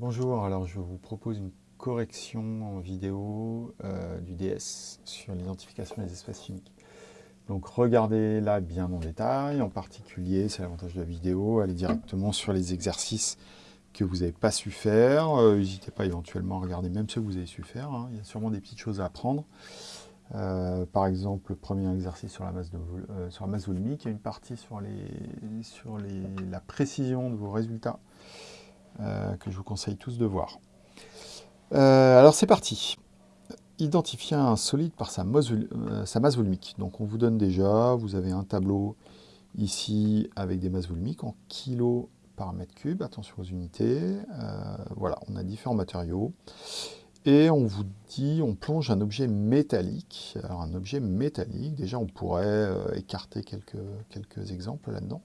Bonjour, alors je vous propose une correction en vidéo euh, du DS sur l'identification des espaces chimiques. Donc regardez là bien en détail, en particulier, c'est l'avantage de la vidéo, allez directement sur les exercices que vous n'avez pas su faire. Euh, n'hésitez pas éventuellement à regarder même ceux que vous avez su faire, hein. il y a sûrement des petites choses à apprendre. Euh, par exemple, le premier exercice sur la masse, sur volumique, il y a une partie sur, la précision de vos résultats que je vous conseille tous de voir. Euh, alors c'est parti. Identifier un solide par sa masse, euh, sa masse volumique. Donc on vous donne déjà, vous avez un tableau ici avec des masses volumiques en kilos par mètre cube. Attention aux unités. voilà, on a différents matériaux. Et on vous dit, on plonge un objet métallique. Alors un objet métallique, déjà on pourrait écarter quelques, quelques exemples là-dedans.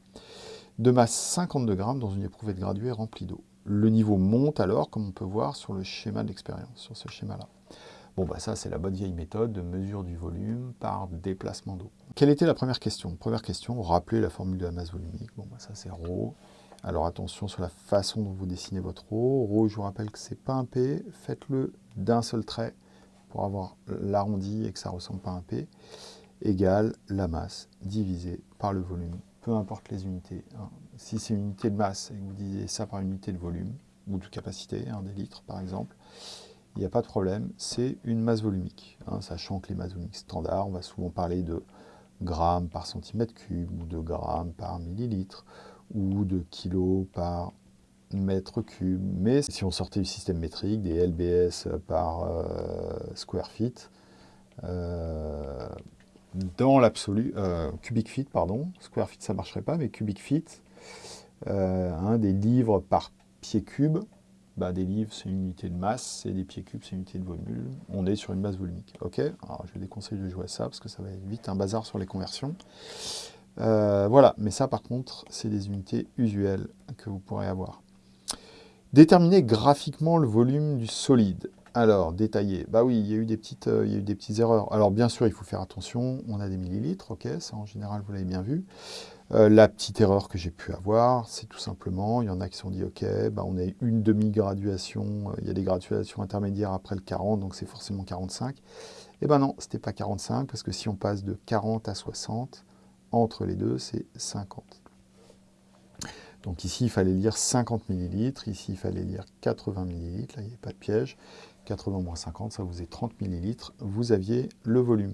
De masse 52 grammes dans une éprouvette graduée remplie d'eau le niveau monte alors, comme on peut voir sur le schéma de l'expérience, sur ce schéma-là. Bon, bah ça, c'est la bonne vieille méthode de mesure du volume par déplacement d'eau. Quelle était la première question Première question, rappelez la formule de la masse volumique. Bon, bah ça, c'est ρ. Alors, attention sur la façon dont vous dessinez votre ρ. ρ, je vous rappelle que c'est pas un P. Faites-le d'un seul trait pour avoir l'arrondi et que ça ne ressemble pas à un P. Égale la masse divisée par le volume peu importe les unités. Hein. si c'est une unité de masse et que vous disiez ça par unité de volume, ou de capacité, hein, des litres par exemple, il n'y a pas de problème, c'est une masse volumique. Hein, sachant que les masses volumiques standards, on va souvent parler de grammes par centimètre cube, ou de grammes par millilitre, ou de kilos par mètre cube. Mais si on sortait du système métrique, des LBS par euh, square feet, euh, dans l'absolu, euh, cubic feet, pardon, square feet ça marcherait pas, mais cubic feet, euh, des livres par pied cube, bah, des livres c'est une unité de masse, et des pieds cubes c'est une unité de volume, on est sur une masse volumique, ok Alors je déconseille de jouer à ça, parce que ça va être vite un bazar sur les conversions. Euh, voilà, mais ça par contre, c'est des unités usuelles que vous pourrez avoir. Déterminer graphiquement le volume du solide. Alors, détaillé. Bah oui, il y, a eu des petites, euh, il y a eu des petites erreurs. Alors, bien sûr, il faut faire attention. On a des millilitres, ok, ça en général, vous l'avez bien vu. Euh, la petite erreur que j'ai pu avoir, c'est tout simplement, il y en a qui se sont dit, ok, bah on a une demi-graduation, euh, il y a des graduations intermédiaires après le 40, donc c'est forcément 45. Eh ben non, c'était pas 45, parce que si on passe de 40 à 60, entre les deux, c'est 50. Donc ici, il fallait lire 50 millilitres, ici, il fallait lire 80 millilitres, là, il n'y avait pas de piège. 80 moins 50, ça vous est 30 millilitres. Vous aviez le volume.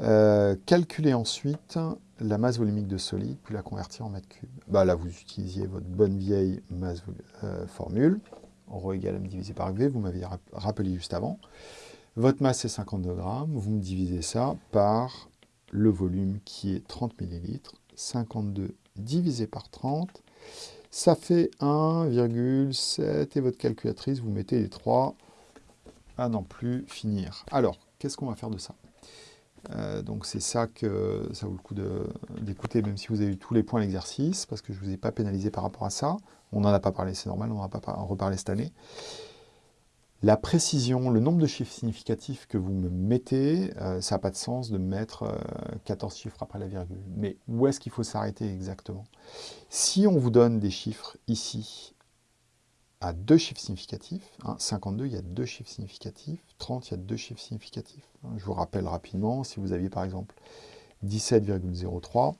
Euh, calculez ensuite la masse volumique de solide, puis la convertir en mètre cube. Bah, là, vous utilisiez votre bonne vieille masse euh, formule, ρ égale m divisé par v, vous m'aviez rappelé juste avant. Votre masse est 52 grammes, vous me divisez ça par le volume qui est 30 millilitres, 52 divisé par 30, ça fait 1,7 et votre calculatrice, vous mettez les 3, à n'en plus finir. Alors, qu'est-ce qu'on va faire de ça? Euh, donc c'est ça que ça vaut le coup d'écouter, même si vous avez eu tous les points de l'exercice, parce que je ne vous ai pas pénalisé par rapport à ça. On n'en a pas parlé, c'est normal, on n'en va pas en reparler cette année. La précision, le nombre de chiffres significatifs que vous me mettez, euh, ça n'a pas de sens de mettre 14 euh, chiffres après la virgule. Mais où est-ce qu'il faut s'arrêter exactement? Si on vous donne des chiffres ici deux chiffres significatifs. 52, hein, il y a deux chiffres significatifs. 30, il y a deux chiffres significatifs. Hein, je vous rappelle rapidement, si vous aviez par exemple 17,03,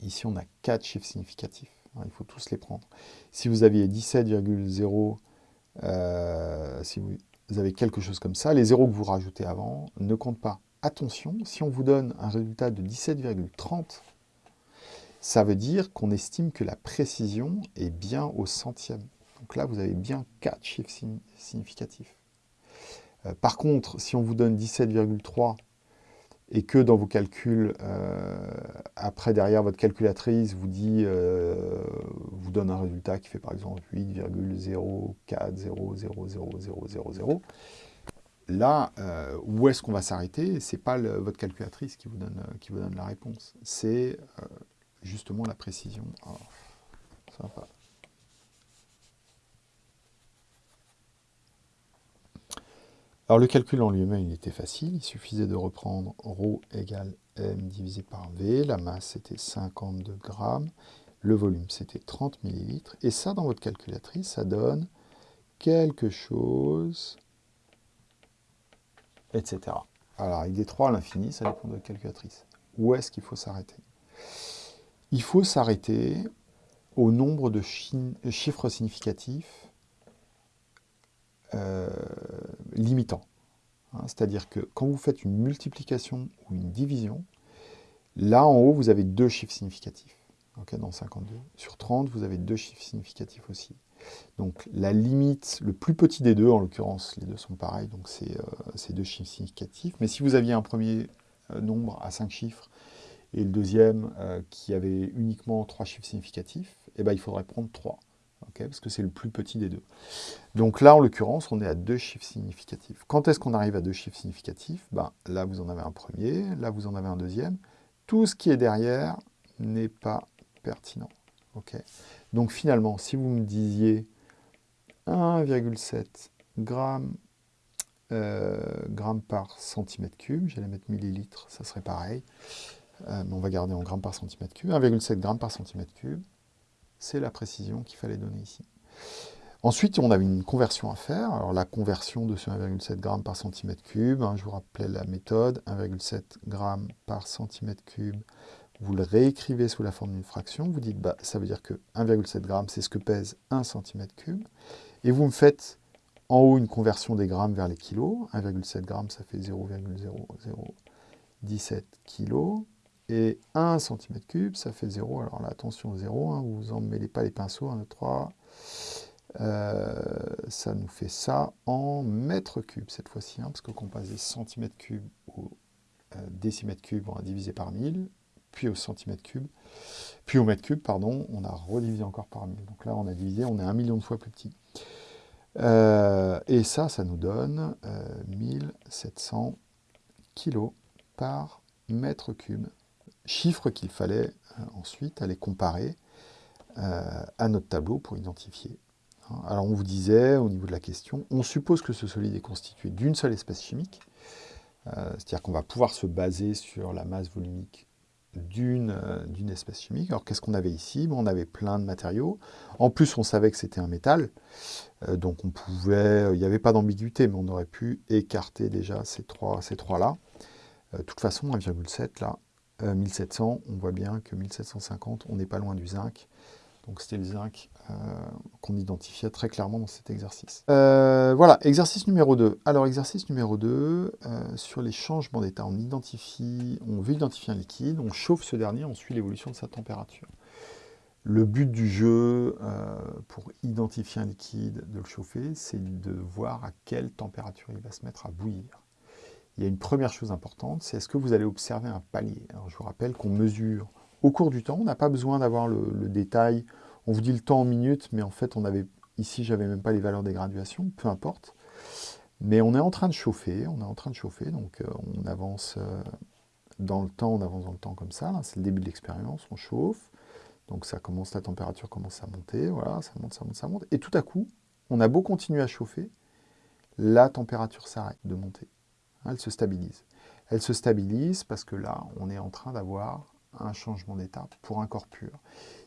ici on a quatre chiffres significatifs. Hein, il faut tous les prendre. Si vous aviez 17,0, euh, si vous avez quelque chose comme ça, les zéros que vous rajoutez avant ne comptent pas. Attention, si on vous donne un résultat de 17,30, ça veut dire qu'on estime que la précision est bien au centième. Donc là, vous avez bien 4 chiffres significatifs. Euh, par contre, si on vous donne 17,3 et que dans vos calculs, euh, après derrière votre calculatrice vous dit, euh, vous donne un résultat qui fait par exemple 8,0400000000, là, où est-ce qu'on va s'arrêter? Ce n'est pas votre calculatrice qui vous donne, qui vous donne la réponse, c'est justement la précision. Alors le calcul en lui-même, il était facile. Il suffisait de reprendre ρ égale m divisé par v. La masse était 52 grammes. Le volume, c'était 30 millilitres. Et ça, dans votre calculatrice, ça donne quelque chose, etc. Alors, avec des 3 à l'infini, ça dépend de votre calculatrice. Où est-ce qu'il faut s'arrêter? Il faut s'arrêter au nombre de chiffres significatifs euh, limitants. Hein, c'est-à-dire que quand vous faites une multiplication ou une division, là en haut, vous avez deux chiffres significatifs. dans 52. Sur 30, vous avez deux chiffres significatifs aussi. Donc la limite, le plus petit des deux, en l'occurrence, les deux sont pareils, donc c'est euh, deux chiffres significatifs. Mais si vous aviez un premier euh, nombre à 5 chiffres et le deuxième qui avait uniquement trois chiffres significatifs, eh ben, il faudrait prendre 3 parce que c'est le plus petit des deux. Donc là, en l'occurrence, on est à deux chiffres significatifs. Quand est-ce qu'on arrive à deux chiffres significatifs? Ben, Là, vous en avez un premier, là, vous en avez un deuxième. Tout ce qui est derrière n'est pas pertinent. Donc finalement, si vous me disiez 1,7 grammes, euh, par centimètre cube, j'allais mettre millilitres, ça serait pareil, euh, on va garder en grammes par centimètre cube, 1,7 grammes par centimètre cube, c'est la précision qu'il fallait donner ici. Ensuite, on avait une conversion à faire. Alors la conversion de ce 1,7 g par centimètre cube, hein, je vous rappelais la méthode, 1,7 g par centimètre cube, vous le réécrivez sous la forme d'une fraction, vous dites, bah, ça veut dire que 1,7 g, c'est ce que pèse 1 centimètre cube, et vous me faites en haut une conversion des grammes vers les kilos, 1,7 g, ça fait 0,0017 kg, et 1 cm3, ça fait 0. Alors là, attention, 0, hein, vous emmêlez pas les pinceaux, 1, 2, 3. ça nous fait ça en mètres cubes cette fois-ci, hein, parce que quand on passe des centimètres cubes au euh, décimètres cubes, on a divisé par 1000, puis au centimètre cube, puis au mètre cube, pardon, on a redivisé encore par 1000. Donc là, on a divisé, on est un million de fois plus petit. Euh, et ça, ça nous donne 1700 euh, kg par mètre cube chiffres qu'il fallait euh, ensuite aller comparer euh, à notre tableau pour identifier. Hein. Alors on vous disait, au niveau de la question, on suppose que ce solide est constitué d'une seule espèce chimique, euh, c'est-à-dire qu'on va pouvoir se baser sur la masse volumique d'une espèce chimique. Alors qu'est-ce qu'on avait ici? On avait plein de matériaux. En plus, on savait que c'était un métal, donc on pouvait, il n'y avait pas d'ambiguïté, mais on aurait pu écarter déjà ces trois-là. Ces trois de toute façon, 1,7 là, 1700, euh, on voit bien que 1750, on n'est pas loin du zinc. Donc c'était le zinc euh, qu'on identifiait très clairement dans cet exercice. Euh, voilà, exercice numéro 2. Alors exercice numéro 2, sur les changements d'état, on on veut identifier un liquide, on chauffe ce dernier, on suit l'évolution de sa température. Le but du jeu, pour identifier un liquide, de le chauffer, c'est de voir à quelle température il va se mettre à bouillir il y a une première chose importante, c'est est-ce que vous allez observer un palier? Alors, Je vous rappelle qu'on mesure. Au cours du temps, on n'a pas besoin d'avoir le, détail, on vous dit le temps en minutes, mais en fait, on avait ici, j'avais même pas les valeurs des graduations, peu importe. Mais on est en train de chauffer, on est en train de chauffer, donc euh, on avance euh, dans le temps, on avance dans le temps comme ça, c'est le début de l'expérience, on chauffe, donc ça commence, la température commence à monter, voilà, ça monte, ça monte, ça monte, et tout à coup, on a beau continuer à chauffer, la température s'arrête de monter elle se stabilise. Elle se stabilise parce que là, on est en train d'avoir un changement d'état pour un corps pur.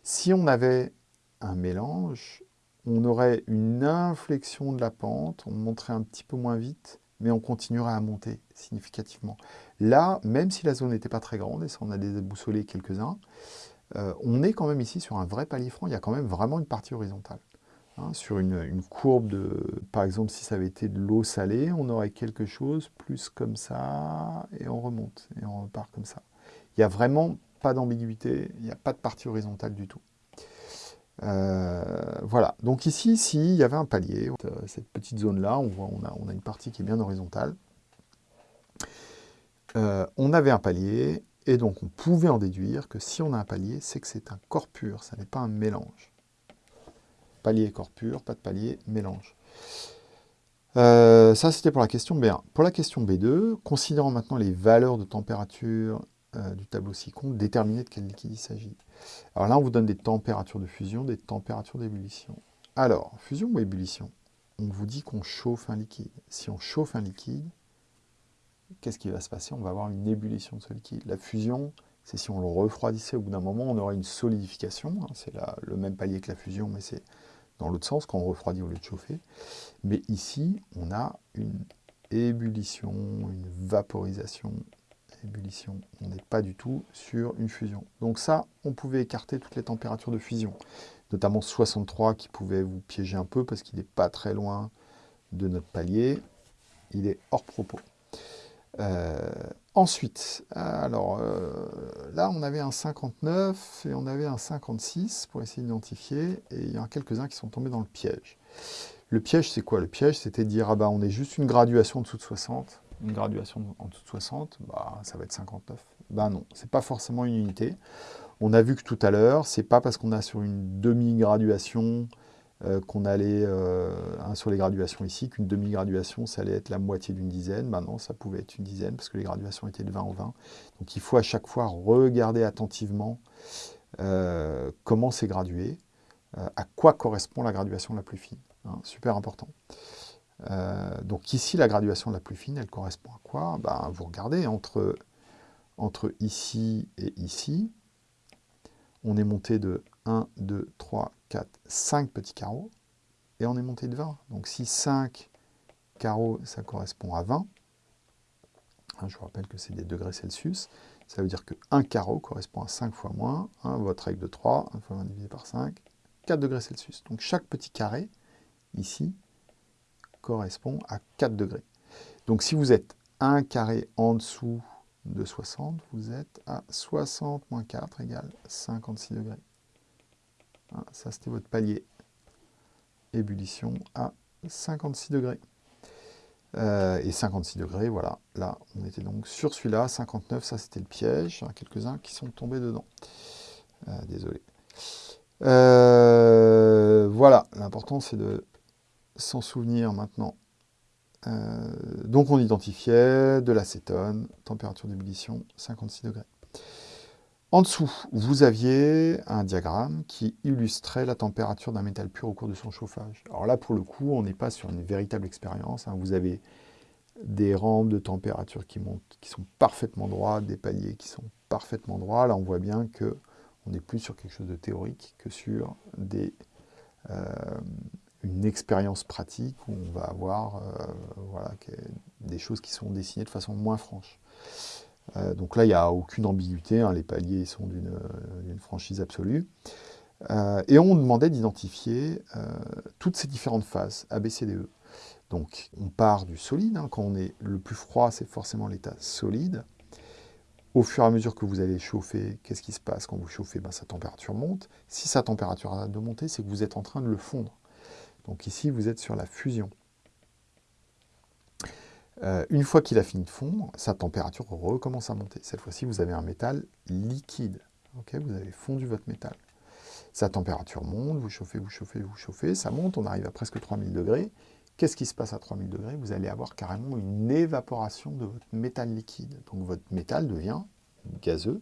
Si on avait un mélange, on aurait une inflexion de la pente, on monterait un petit peu moins vite, mais on continuerait à monter significativement. Là, même si la zone n'était pas très grande, et ça on a déboussolé quelques-uns, euh, on est quand même ici sur un vrai palier franc, il y a quand même vraiment une partie horizontale. Hein, sur une, courbe de, par exemple, si ça avait été de l'eau salée, on aurait quelque chose plus comme ça, et on remonte, et on repart comme ça. Il n'y a vraiment pas d'ambiguïté, il n'y a pas de partie horizontale du tout. Euh, voilà, donc ici, s'il y avait un palier, euh, cette petite zone-là, on voit on a, on a une partie qui est bien horizontale. Euh, on avait un palier, et donc on pouvait en déduire que si on a un palier, c'est que c'est un corps pur, ça n'est pas un mélange palier corps pur, pas de palier, mélange. Euh, ça, c'était pour la question B1. Pour la question B2, considérant maintenant les valeurs de température euh, du tableau ci-contre, déterminer de quel liquide il s'agit. Alors là, on vous donne des températures de fusion, des températures d'ébullition. Alors, fusion ou ébullition? On vous dit qu'on chauffe un liquide. Si on chauffe un liquide, qu'est-ce qui va se passer? On va avoir une ébullition de ce liquide. La fusion, c'est si on le refroidissait au bout d'un moment, on aurait une solidification. Hein. c'est le même palier que la fusion, mais c'est dans l'autre sens, quand on refroidit au lieu de chauffer. Mais ici, on a une ébullition, une vaporisation, ébullition. On n'est pas du tout sur une fusion. Donc ça, on pouvait écarter toutes les températures de fusion, notamment 63 qui pouvait vous piéger un peu parce qu'il n'est pas très loin de notre palier. Il est hors propos. Euh, ensuite, alors euh, là on avait un 59 et on avait un 56 pour essayer d'identifier, et il y en a quelques-uns qui sont tombés dans le piège. Le piège c'est quoi? Le piège c'était de dire, ah bah on est juste une graduation en dessous de 60, une graduation en dessous de 60, bah ça va être 59. Ben non, c'est pas forcément une unité. On a vu que tout à l'heure, c'est pas parce qu'on a sur une demi-graduation euh, qu'on allait, euh, sur les graduations ici, qu'une demi-graduation, ça allait être la moitié d'une dizaine. Maintenant, ça pouvait être une dizaine, parce que les graduations étaient de 20 en 20. Donc il faut à chaque fois regarder attentivement euh, comment c'est gradué, à quoi correspond la graduation la plus fine. Hein, super important. donc ici, la graduation la plus fine, elle correspond à quoi? Ben, Vous regardez, entre, entre ici et ici, on est monté de 1, 2, 3, 4, 5 petits carreaux, et on est monté de 20. Donc si 5 carreaux, ça correspond à 20, hein, je vous rappelle que c'est des degrés Celsius, ça veut dire que 1 carreau correspond à 5 fois moins, votre règle de 3, 1 fois 20 divisé par 5, 4 degrés Celsius. Donc chaque petit carré, ici, correspond à 4 degrés. Donc si vous êtes 1 carré en dessous de 60, vous êtes à 60 moins 4 égale 56 degrés. Hein, ça, c'était votre palier. Ébullition à 56 degrés. Euh, et 56 degrés, voilà. Là, on était donc sur celui-là. 59, ça, c'était le piège. Quelques-uns qui sont tombés dedans. Euh, désolé. Euh, voilà. L'important, c'est de s'en souvenir maintenant donc on identifiait de l'acétone, température d'ébullition 56 degrés. En dessous, vous aviez un diagramme qui illustrait la température d'un métal pur au cours de son chauffage. Alors là, pour le coup, on n'est pas sur une véritable expérience. Hein. Vous avez des rampes de température qui montent, qui sont parfaitement droites, des paliers qui sont parfaitement droits. Là, on voit bien que on est plus sur quelque chose de théorique que sur euh, une expérience pratique où on va avoir euh, des choses qui sont dessinées de façon moins franche. Euh, donc là, il n'y a aucune ambiguïté, hein, les paliers sont d'une euh, franchise absolue. et on demandait d'identifier toutes ces différentes phases, A, E. Donc on part du solide, hein. quand on est le plus froid, c'est forcément l'état solide. Au fur et à mesure que vous allez chauffer, qu'est-ce qui se passe Quand vous chauffez, ben, sa température monte. Si sa température arrête de monter, c'est que vous êtes en train de le fondre. Donc ici, vous êtes sur la fusion. Euh, une fois qu'il a fini de fondre, sa température recommence à monter. Cette fois-ci, vous avez un métal liquide. vous avez fondu votre métal. Sa température monte, vous chauffez, vous chauffez, vous chauffez, ça monte, on arrive à presque 3000 degrés. Qu'est-ce qui se passe à 3000 degrés? Vous allez avoir carrément une évaporation de votre métal liquide. Donc votre métal devient gazeux.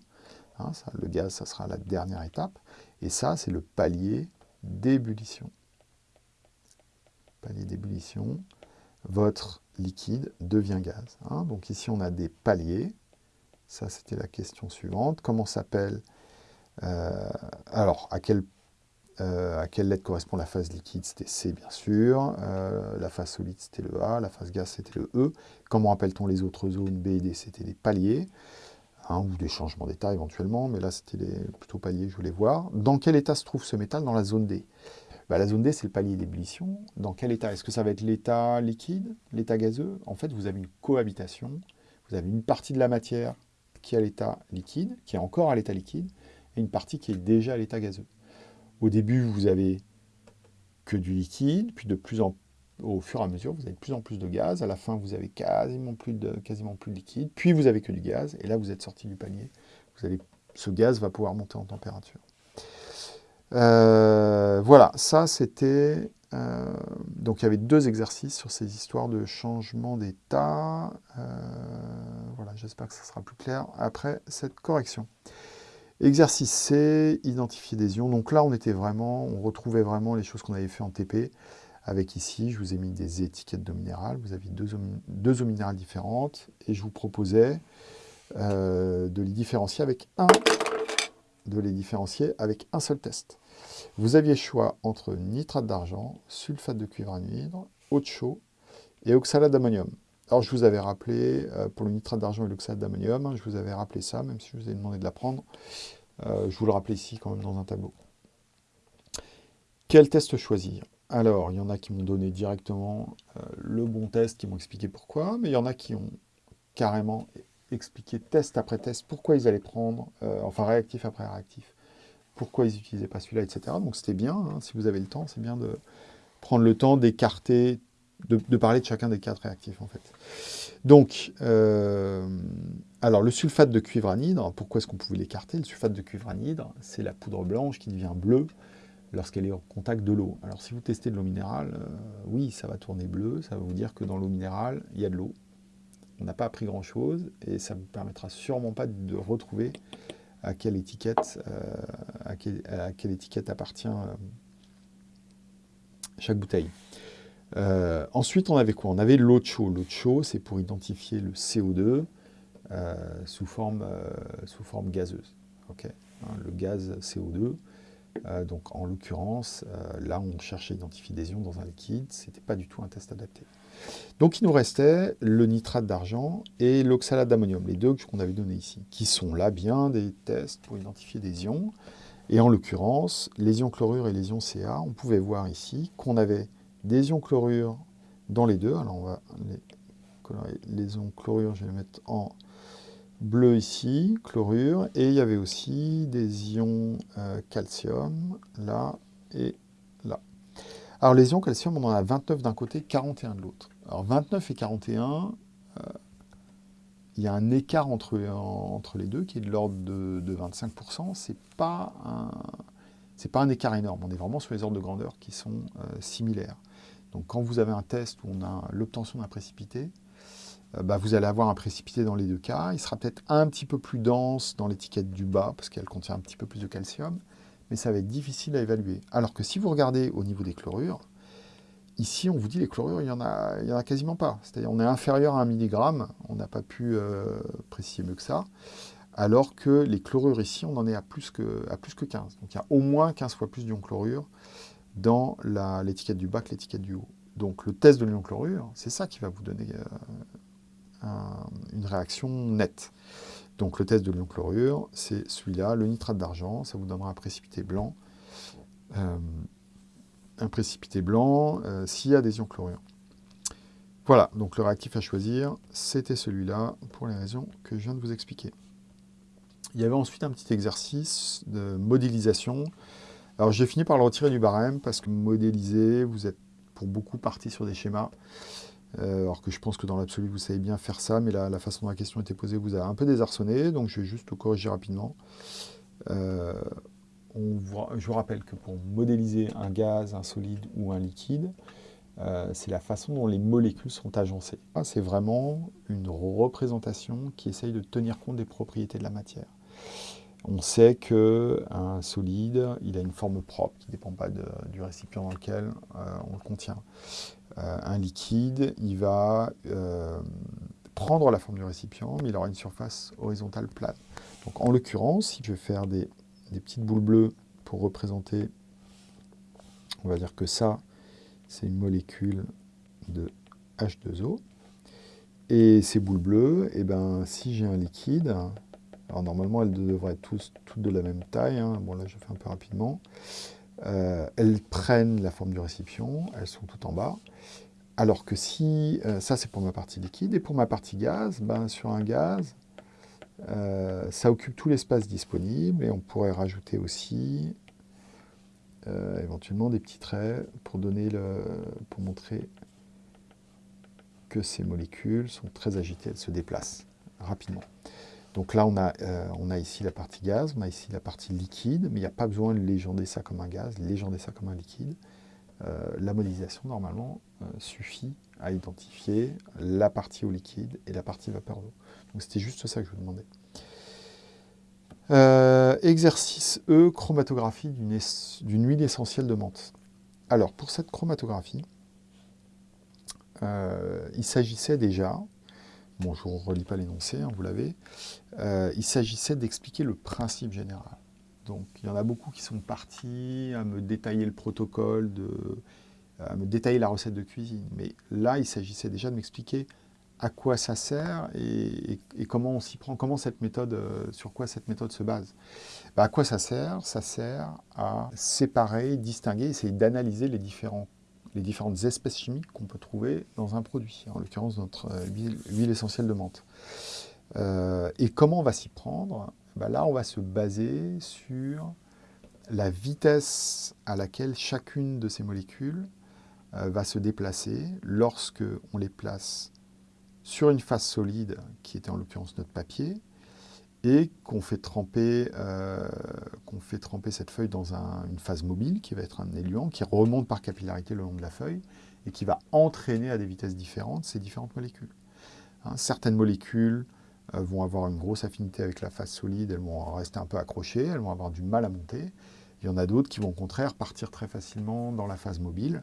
Hein, le gaz, ça sera la dernière étape. Et ça, c'est le palier d'ébullition palier d'ébullition, votre liquide devient gaz. Hein. Donc ici, on a des paliers. Ça, c'était la question suivante. Comment s'appelle euh, Alors, à quelle, euh, à quelle lettre correspond la phase liquide? C'était C, bien sûr. Euh, la phase solide, c'était le A. La phase gaz, c'était le E. Comment appelle-t-on les autres zones B et D? C'était des paliers. Hein, ou des changements d'état éventuellement, mais là, c'était plutôt paliers je voulais voir. Dans quel état se trouve ce métal? Dans la zone D. Bah, la zone D, c'est le palier d'ébullition. Dans quel état? Est-ce que ça va être l'état liquide, l'état gazeux? En fait, vous avez une cohabitation. Vous avez une partie de la matière qui est à l'état liquide, qui est encore à l'état liquide, et une partie qui est déjà à l'état gazeux. Au début, vous avez que du liquide, puis de plus en au fur et à mesure, vous avez de plus en plus de gaz. À la fin, vous avez quasiment plus de, liquide. Puis, vous avez que du gaz. Et là, vous êtes sorti du palier. Ce gaz va pouvoir monter en température. Euh, voilà, ça c'était... Euh, donc il y avait deux exercices sur ces histoires de changement d'état. Euh, voilà, j'espère que ça sera plus clair après cette correction. Exercice C, identifier des ions. Donc là, on était vraiment, on retrouvait vraiment les choses qu'on avait fait en TP. Avec ici, je vous ai mis des étiquettes d'eau minérale. Vous aviez deux eaux, deux minérales différentes. Et je vous proposais de les différencier avec un de les différencier avec un seul test. Vous aviez choix entre nitrate d'argent, sulfate de cuivre anhydre, eau de chaud et oxalate d'ammonium. Alors je vous avais rappelé, euh, pour le nitrate d'argent et l'oxalate d'ammonium, je vous avais rappelé ça, même si je vous ai demandé de l'apprendre. Euh, je vous le rappelle ici quand même dans un tableau. Quel test choisir? Alors, il y en a qui m'ont donné directement euh, le bon test, qui m'ont expliqué pourquoi, mais il y en a qui ont carrément expliqué test après test pourquoi ils allaient prendre, enfin réactif après réactif, pourquoi ils n'utilisaient pas celui-là, etc. Donc c'était bien, hein, si vous avez le temps, c'est bien de prendre le temps d'écarter de, parler de chacun des quatre réactifs, en fait. Donc, euh, alors le sulfate de cuivre anhydre, pourquoi est-ce qu'on pouvait l'écarter? Le sulfate de cuivre anhydre, c'est la poudre blanche qui devient bleue lorsqu'elle est en contact de l'eau. Alors si vous testez de l'eau minérale, euh, oui, ça va tourner bleu, ça va vous dire que dans l'eau minérale, il y a de l'eau. On n'a pas appris grand-chose, et ça ne vous permettra sûrement pas de retrouver à quelle étiquette, euh, à, quelle, étiquette appartient chaque bouteille. Euh, ensuite, on avait quoi? On avait l'eau de chaud. L'eau de chaud, c'est pour identifier le CO2 euh, sous, forme, euh, sous forme gazeuse. Hein, le gaz CO2. Donc, en l'occurrence, là, on cherchait à identifier des ions dans un liquide. Ce n'était pas du tout un test adapté. Donc, il nous restait le nitrate d'argent et l'oxalate d'ammonium, les deux qu'on avait donnés ici, qui sont là bien des tests pour identifier des ions. Et en l'occurrence, les ions chlorure et les ions Ca, on pouvait voir ici qu'on avait des ions chlorure dans les deux. Alors on va les Les ions chlorure, je vais les mettre en bleu ici, chlorure. Et il y avait aussi des ions euh, calcium, là et là. Alors les ions calcium, on en a 29 d'un côté, 41 de l'autre. Alors 29 et 41, euh, il y a un écart entre, entre les deux qui est de l'ordre de, de 25%. Ce n'est pas, un, écart énorme. On est vraiment sur les ordres de grandeur qui sont euh, similaires. Donc quand vous avez un test où on a l'obtention d'un précipité, bah, vous allez avoir un précipité dans les deux cas. Il sera peut-être un petit peu plus dense dans l'étiquette du bas, parce qu'elle contient un petit peu plus de calcium, mais ça va être difficile à évaluer. Alors que si vous regardez au niveau des chlorures, ici on vous dit les chlorures, il n'y en, a, en a quasiment pas. C'est-à-dire on est inférieur à 1 mg, on n'a pas pu euh, préciser mieux que ça, alors que les chlorures ici, on en est à plus que, à plus que 15. Donc il y a au moins 15 fois plus d'ions chlorure dans l'étiquette du bas que l'étiquette du haut. Donc le test de l'ion chlorure, c'est ça qui va vous donner euh, une réaction nette. Donc le test de l'ion chlorure, c'est celui-là, le nitrate d'argent, ça vous donnera un précipité blanc. Euh, un précipité blanc euh, s'il y a des ions chlorure. Voilà, donc le réactif à choisir, c'était celui-là, pour les raisons que je viens de vous expliquer. Il y avait ensuite un petit exercice de modélisation alors j'ai fini par le retirer du barème parce que modéliser, vous êtes pour beaucoup parti sur des schémas. Euh, alors que je pense que dans l'absolu, vous savez bien faire ça, mais la, façon dont la question était posée vous a un peu désarçonné, donc je vais juste corriger rapidement. Euh, je vous rappelle que pour modéliser un gaz, un solide ou un liquide, euh, c'est la façon dont les molécules sont agencées. C'est vraiment une représentation qui essaye de tenir compte des propriétés de la matière. On sait qu'un solide, il a une forme propre qui ne dépend pas du récipient dans lequel on le contient. Euh, un liquide, il va euh, prendre la forme du récipient, mais il aura une surface horizontale plate. Donc en l'occurrence, si je vais faire des, petites boules bleues pour représenter, on va dire que ça, c'est une molécule de H2O. Et ces boules bleues, eh ben, si j'ai un liquide, alors normalement, elles devraient être toutes de la même taille. Hein. Bon là, je fais un peu rapidement. Euh, elles prennent la forme du récipient, elles sont toutes en bas. Alors que si, euh, ça c'est pour ma partie liquide, et pour ma partie gaz, ben, sur un gaz, euh, ça occupe tout l'espace disponible, et on pourrait rajouter aussi éventuellement des petits traits pour, donner pour montrer que ces molécules sont très agitées, elles se déplacent rapidement. Donc là, on a, euh, on a ici la partie gaz, on a ici la partie liquide, mais il n'y a pas besoin de légender ça comme un gaz, légender ça comme un liquide. Euh, la modélisation, normalement, euh, suffit à identifier la partie au liquide et la partie vapeur d'eau. Donc c'était juste ça que je vous demandais. exercice E, chromatographie d'une huile essentielle de menthe. Alors, pour cette chromatographie, il s'agissait déjà bon, je ne relis pas l'énoncé, hein, vous l'avez, euh, il s'agissait d'expliquer le principe général. Donc, il y en a beaucoup qui sont partis à me détailler le protocole, à me détailler la recette de cuisine. Mais là, il s'agissait déjà de m'expliquer à quoi ça sert et, comment on s'y prend, comment cette méthode, euh, sur quoi cette méthode se base. Bah, à quoi ça sert? Ça sert à séparer, distinguer, essayer d'analyser les, les différentes espèces chimiques qu'on peut trouver dans un produit, en l'occurrence notre euh, huile, essentielle de menthe. Euh, et comment on va s'y prendre? Bah, Là, on va se baser sur la vitesse à laquelle chacune de ces molécules va se déplacer lorsque on les place sur une phase solide, qui était en l'occurrence notre papier, et qu'on fait, tremper, euh, fait tremper cette feuille dans une phase mobile, qui va être un éluant, qui remonte par capillarité le long de la feuille, et qui va entraîner à des vitesses différentes ces différentes molécules. Hein, certaines molécules euh, vont avoir une grosse affinité avec la phase solide, elles vont rester un peu accrochées, elles vont avoir du mal à monter, il y en a d'autres qui vont au contraire partir très facilement dans la phase mobile.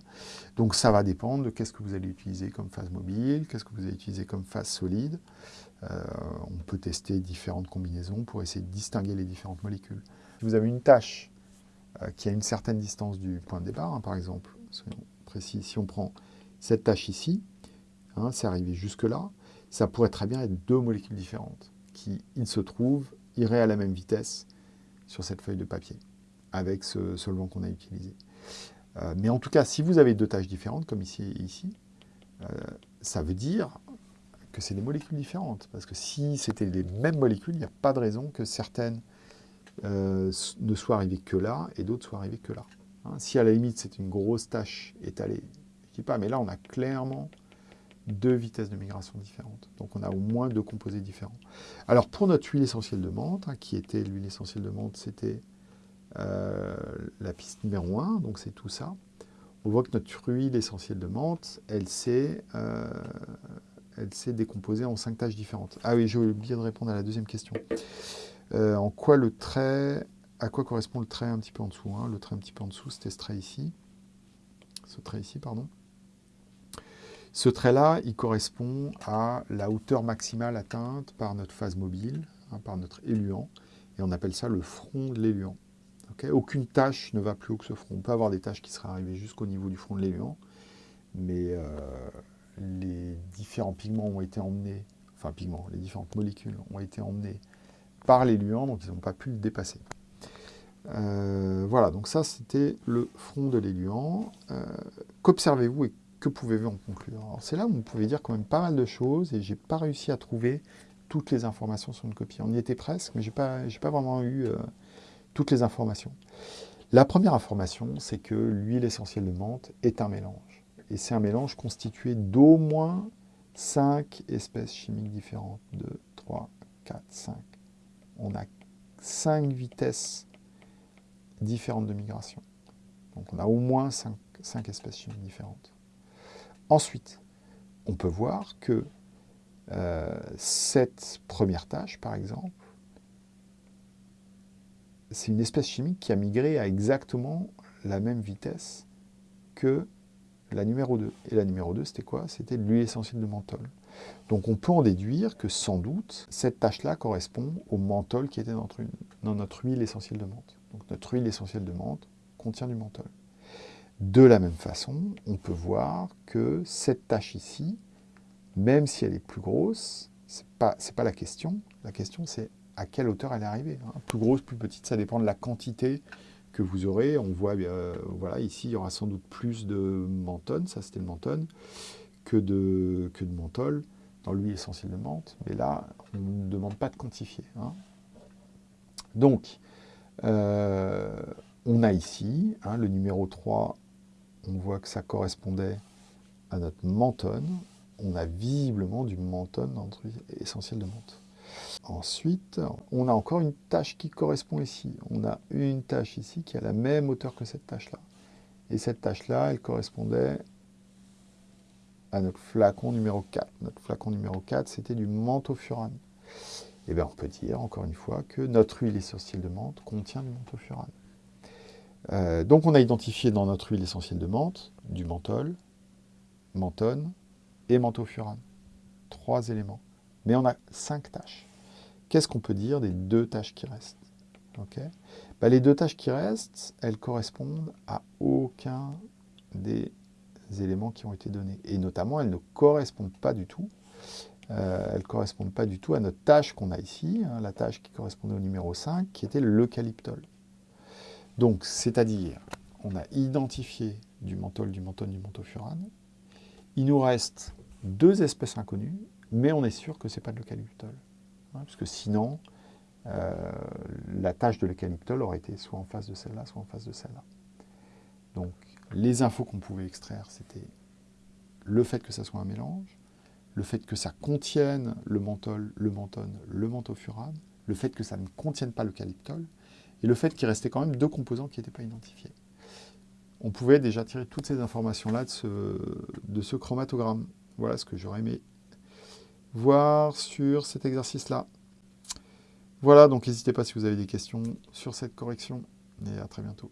Donc ça va dépendre de qu'est-ce que vous allez utiliser comme phase mobile, qu'est-ce que vous allez utiliser comme phase solide. Euh, on peut tester différentes combinaisons pour essayer de distinguer les différentes molécules. Si vous avez une tâche euh, qui a une certaine distance du point de départ, hein, par exemple, soyons précis, si on prend cette tâche ici, hein, c'est arrivé jusque-là, ça pourrait très bien être deux molécules différentes qui, il se trouve, iraient à la même vitesse sur cette feuille de papier avec ce solvant qu'on a utilisé. Euh, mais en tout cas, si vous avez deux tâches différentes, comme ici et ici, euh, ça veut dire que c'est des molécules différentes. Parce que si c'était les mêmes molécules, il n'y a pas de raison que certaines euh, ne soient arrivées que là et d'autres soient arrivées que là. Hein, si à la limite c'est une grosse tâche étalée, je dis pas, mais là on a clairement deux vitesses de migration différentes. Donc on a au moins deux composés différents. Alors pour notre huile essentielle de menthe, hein, qui était l'huile essentielle de menthe, c'était euh, la piste numéro 1, donc c'est tout ça. On voit que notre huile essentielle de menthe, elle s'est euh, décomposée en cinq tâches différentes. Ah oui, j'ai oublié de répondre à la deuxième question. Euh, en quoi le trait, à quoi correspond le trait un petit peu en dessous hein Le trait un petit peu en dessous, c'était ce trait ici. Ce trait ici, pardon. Ce trait-là, il correspond à la hauteur maximale atteinte par notre phase mobile, hein, par notre éluant, et on appelle ça le front de l'éluant. Aucune tâche ne va plus haut que ce front. On peut avoir des tâches qui seraient arrivées jusqu'au niveau du front de l'éluant, mais euh, les différents pigments ont été emmenés, enfin pigments, les différentes molécules ont été emmenées par l'éluant, donc ils n'ont pas pu le dépasser. Euh, voilà, donc ça c'était le front de l'éluant. Euh, qu'observez-vous et que pouvez-vous en conclure? C'est là où vous pouvez dire quand même pas mal de choses et j'ai pas réussi à trouver toutes les informations sur une copie. On y était presque, mais j'ai pas, pas vraiment eu toutes les informations. La première information, c'est que l'huile essentielle de menthe est un mélange. Et c'est un mélange constitué d'au moins 5 espèces chimiques différentes. 2, 3, 4, 5. On a 5 vitesses différentes de migration. Donc on a au moins 5, 5 espèces chimiques différentes. Ensuite, on peut voir que euh, cette première tâche, par exemple, c'est une espèce chimique qui a migré à exactement la même vitesse que la numéro 2. Et la numéro 2, c'était quoi? C'était l'huile essentielle de menthol. Donc on peut en déduire que sans doute, cette tâche-là correspond au menthol qui était dans notre, huile essentielle de menthe. Donc notre huile essentielle de menthe contient du menthol. De la même façon, on peut voir que cette tâche ici, même si elle est plus grosse, ce n'est pas, pas la question. La question, c'est à quelle hauteur elle est arrivée. Hein? Plus grosse, plus petite, ça dépend de la quantité vous aurez. On voit, euh, voilà, ici, il y aura sans doute plus de menthone, ça c'était le menthone, que de, que de menthol dans l'huile essentielle de menthe. Mais là, on ne demande pas de quantifier. Hein. Donc, euh, on a ici, hein, le numéro 3, on voit que ça correspondait à notre menthone. On a visiblement du menthone dans notre huile essentielle de menthe. Ensuite, on a encore une tâche qui correspond ici. On a une tâche ici qui a la même hauteur que cette tâche-là. Et cette tâche-là, elle correspondait à notre flacon numéro 4. Notre flacon numéro 4, c'était du menthofurane. Et eh bien, on peut dire, encore une fois, que notre huile essentielle de menthe contient du menthofurane. Euh, donc, on a identifié dans notre huile essentielle de menthe du menthol, menthone et menthofurane. Trois éléments Mais on a cinq tâches. Qu'est-ce qu'on peut dire des deux tâches qui restent? Bah, Les deux tâches qui restent, elles correspondent à aucun des éléments qui ont été donnés. Et notamment, elles ne correspondent pas du tout. Euh, elles correspondent pas du tout à notre tâche qu'on a ici, hein, la tâche qui correspondait au numéro 5, qui était l'eucalyptol. Donc, c'est-à-dire, on a identifié du menthol, du menthol, du menthofurane. Il nous reste deux espèces inconnues, mais on est sûr que ce n'est pas de l'eucalyptol. Hein, parce que sinon, euh, la tâche de l'eucalyptol aurait été soit en face de celle-là, soit en face de celle-là. Donc, les infos qu'on pouvait extraire, c'était le fait que ça soit un mélange, le fait que ça contienne le menthol, le menthone, le menthofurane, le fait que ça ne contienne pas l'eucalyptol, et le fait qu'il restait quand même deux composants qui n'étaient pas identifiés. On pouvait déjà tirer toutes ces informations-là de ce chromatogramme. Voilà ce que j'aurais aimé voir sur cet exercice-là. Voilà, donc n'hésitez pas si vous avez des questions sur cette correction, et à très bientôt.